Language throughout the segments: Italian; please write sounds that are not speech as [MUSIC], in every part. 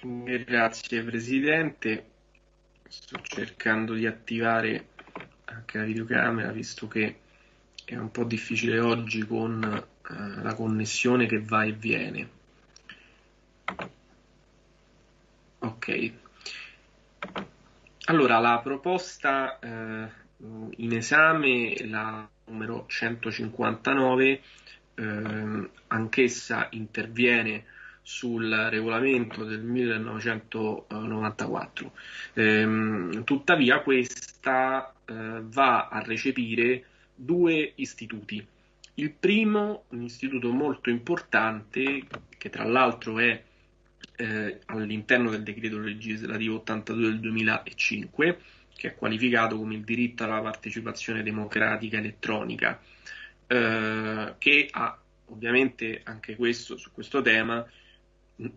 Grazie Presidente, sto cercando di attivare anche la videocamera visto che è un po' difficile oggi con eh, la connessione che va e viene. Ok. Allora, la proposta eh, in esame, la numero 159, eh, anch'essa interviene sul regolamento del 1994. Eh, tuttavia questa eh, va a recepire due istituti. Il primo, un istituto molto importante, che tra l'altro è eh, all'interno del decreto legislativo 82 del 2005, che è qualificato come il diritto alla partecipazione democratica elettronica, eh, che ha ovviamente anche questo su questo tema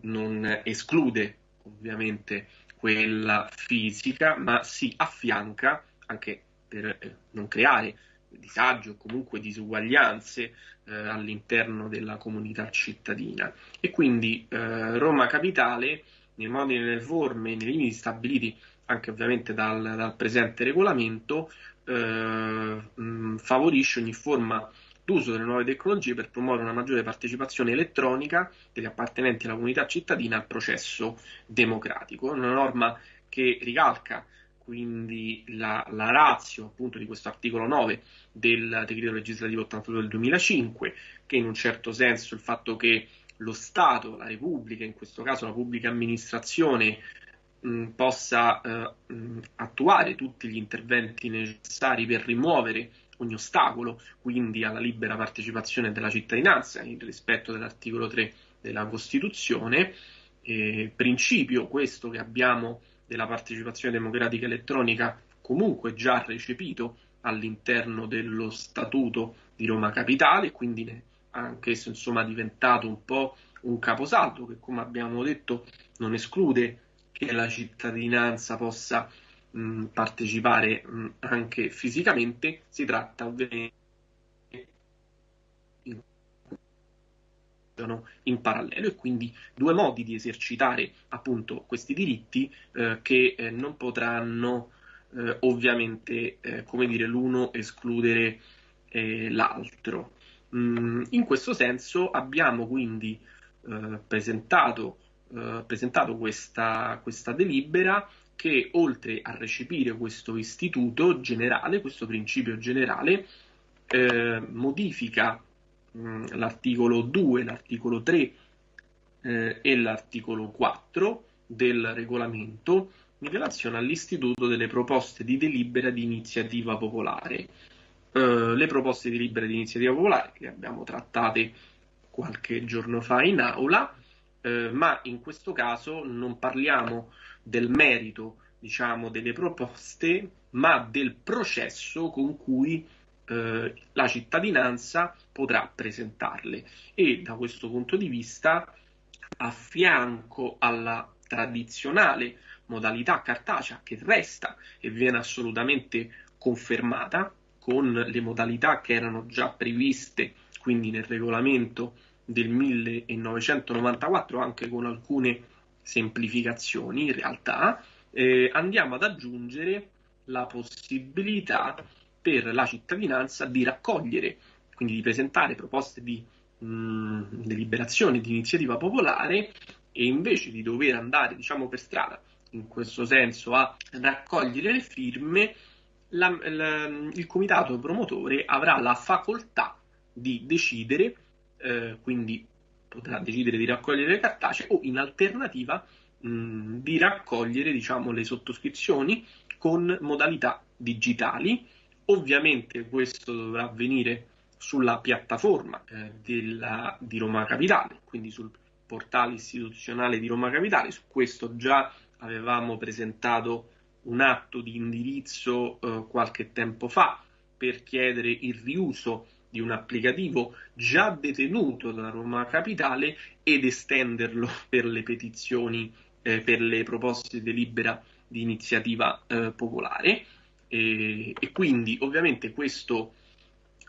non esclude ovviamente quella fisica, ma si affianca anche per eh, non creare disagi o comunque disuguaglianze eh, all'interno della comunità cittadina. E quindi eh, Roma Capitale, nei modi e nelle forme, nei limiti stabiliti anche ovviamente dal, dal presente regolamento, eh, mh, favorisce ogni forma d'uso delle nuove tecnologie per promuovere una maggiore partecipazione elettronica degli appartenenti alla comunità cittadina al processo democratico. Una norma che ricalca quindi la, la razio appunto di questo articolo 9 del decreto legislativo 82 del 2005, che in un certo senso il fatto che lo Stato, la Repubblica, in questo caso la pubblica amministrazione, mh, possa eh, mh, attuare tutti gli interventi necessari per rimuovere ogni ostacolo, quindi alla libera partecipazione della cittadinanza, in rispetto dell'articolo 3 della Costituzione, eh, principio questo che abbiamo della partecipazione democratica elettronica comunque già recepito all'interno dello statuto di Roma Capitale, quindi anche esso insomma diventato un po' un caposaldo che come abbiamo detto non esclude che la cittadinanza possa mh, partecipare mh, anche fisicamente, si tratta ovviamente in parallelo e quindi due modi di esercitare appunto questi diritti eh, che eh, non potranno eh, ovviamente eh, come dire l'uno escludere eh, l'altro. Mm, in questo senso abbiamo quindi eh, presentato, questa, questa delibera che oltre a recepire questo istituto generale, questo principio generale, eh, modifica mh, mm, l'articolo 2, l'articolo 3 eh, e l'articolo 4 del regolamento in relazione all'istituto delle proposte di delibera di iniziativa popolare. Eh, le proposte di delibera di iniziativa popolare che abbiamo trattate qualche giorno fa in aula, eh, ma in questo caso non parliamo del merito diciamo, delle proposte, ma del processo con cui eh, la cittadinanza potrà presentarle. E da questo punto di vista, a fianco alla tradizionale modalità cartacea che resta e viene assolutamente confermata con le modalità che erano già previste quindi nel regolamento del 1994 anche con alcune semplificazioni in realtà eh, andiamo ad aggiungere la possibilità per la cittadinanza di raccogliere, quindi di presentare proposte di mh, deliberazione di iniziativa popolare e invece di dover andare diciamo per strada in questo senso a raccogliere le firme la, la, il comitato promotore avrà la facoltà di decidere eh, quindi potrà decidere di raccogliere le cartacee o in alternativa mh, di raccogliere diciamo, le sottoscrizioni con modalità digitali. Ovviamente questo dovrà avvenire sulla piattaforma eh, della, di Roma Capitale, quindi sul portale istituzionale di Roma Capitale. Su questo già avevamo presentato un atto di indirizzo eh, qualche tempo fa per chiedere il riuso di un applicativo già detenuto da Roma Capitale ed estenderlo [LAUGHS] per le petizioni eh, per le proposte di delibera di iniziativa eh, popolare. E, e, quindi ovviamente questo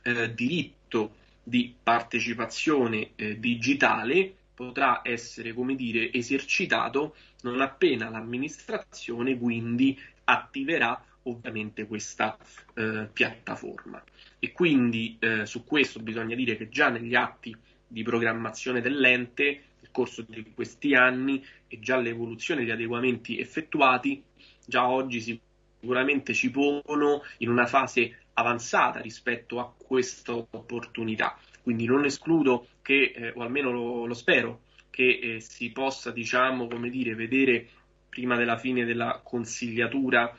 eh, diritto di partecipazione eh, digitale potrà essere, come dire, esercitato non appena l'amministrazione quindi attiverà ovviamente questa eh, piattaforma. E quindi eh, su questo bisogna dire che già negli atti di programmazione dell'ente, nel corso di questi anni e già l'evoluzione di adeguamenti effettuati, già oggi sicuramente ci pongono in una fase avanzata rispetto a questa opportunità. Quindi non escludo che, eh, o almeno lo, lo spero, che eh, si possa, diciamo, come dire, vedere prima della fine della consigliatura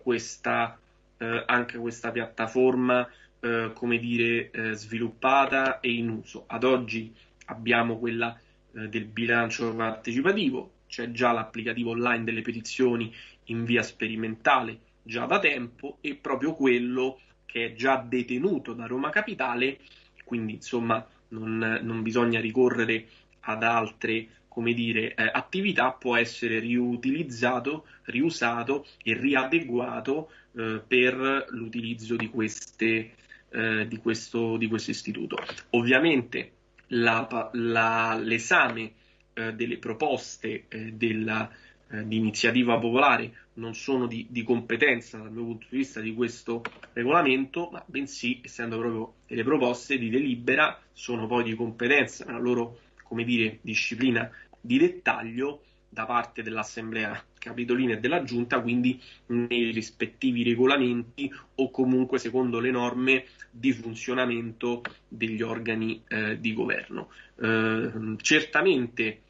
questa, eh, anche questa piattaforma, eh, come dire, eh, sviluppata e in uso. Ad oggi abbiamo quella del bilancio partecipativo, c'è già l'applicativo online delle petizioni in via sperimentale già da tempo e proprio quello che è già detenuto da Roma Capitale, quindi insomma non, non bisogna ricorrere ad altre come dire, eh, attività può essere riutilizzato, riusato e riadeguato eh, per l'utilizzo di, queste, eh, di, questo, di questo istituto. Ovviamente la, la, l'esame eh, delle proposte eh, della, eh, di iniziativa popolare non sono di, di, competenza dal mio punto di vista di questo regolamento, ma bensì, essendo proprio delle proposte di delibera, sono poi di competenza nella loro come dire, disciplina di dettaglio da parte dell'Assemblea Capitolina e della Giunta, quindi nei rispettivi regolamenti o comunque secondo le norme di funzionamento degli organi eh, di governo. Eh, certamente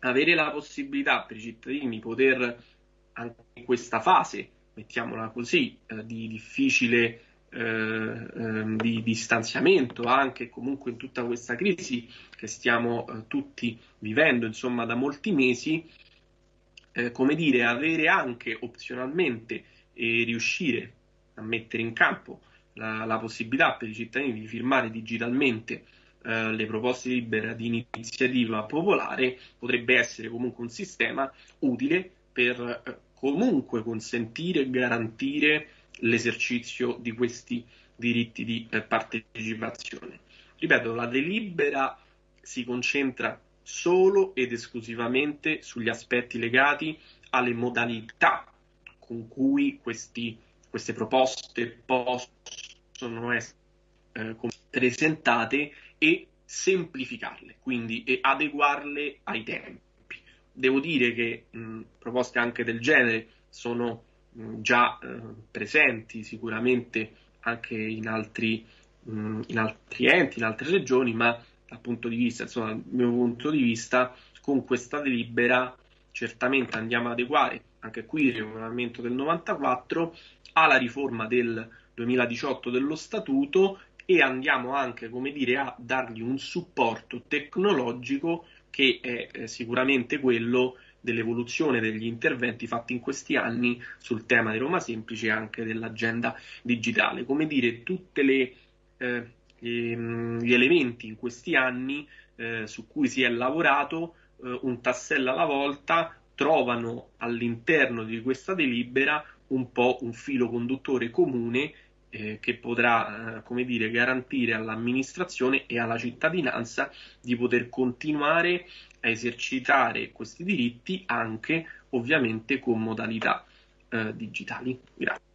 avere la possibilità per i cittadini di poter anche in questa fase, mettiamola così, eh, di difficile eh, ehm, di distanziamento anche comunque in tutta questa crisi che stiamo eh, tutti vivendo insomma da molti mesi eh, come dire avere anche opzionalmente e riuscire a mettere in campo la, la possibilità per i cittadini di firmare digitalmente eh, le proposte libere di iniziativa popolare potrebbe essere comunque un sistema utile per eh, comunque consentire e garantire l'esercizio di questi diritti di eh, partecipazione. Ripeto, la delibera si concentra solo ed esclusivamente sugli aspetti legati alle modalità con cui questi, queste proposte possono essere eh, presentate e semplificarle, quindi e adeguarle ai tempi. Devo dire che mh, proposte anche del genere sono già eh, presenti sicuramente anche in altri, mh, in altri enti, in altre regioni, ma dal punto di vista, insomma, dal mio punto di vista, con questa delibera certamente andiamo ad adeguare anche qui il regolamento del 94 alla riforma del 2018 dello statuto e andiamo anche, come dire, a dargli un supporto tecnologico che è eh, sicuramente quello dell'evoluzione degli interventi fatti in questi anni sul tema di Roma Semplice e anche dell'agenda digitale. Come dire, tutti eh, ehm, gli elementi in questi anni eh, su cui si è lavorato eh, un tassello alla volta trovano all'interno di questa delibera un po' un filo conduttore comune eh, che potrà, eh, come dire, garantire all'amministrazione e alla cittadinanza di poter continuare a esercitare questi diritti anche ovviamente con modalità eh, digitali. Grazie.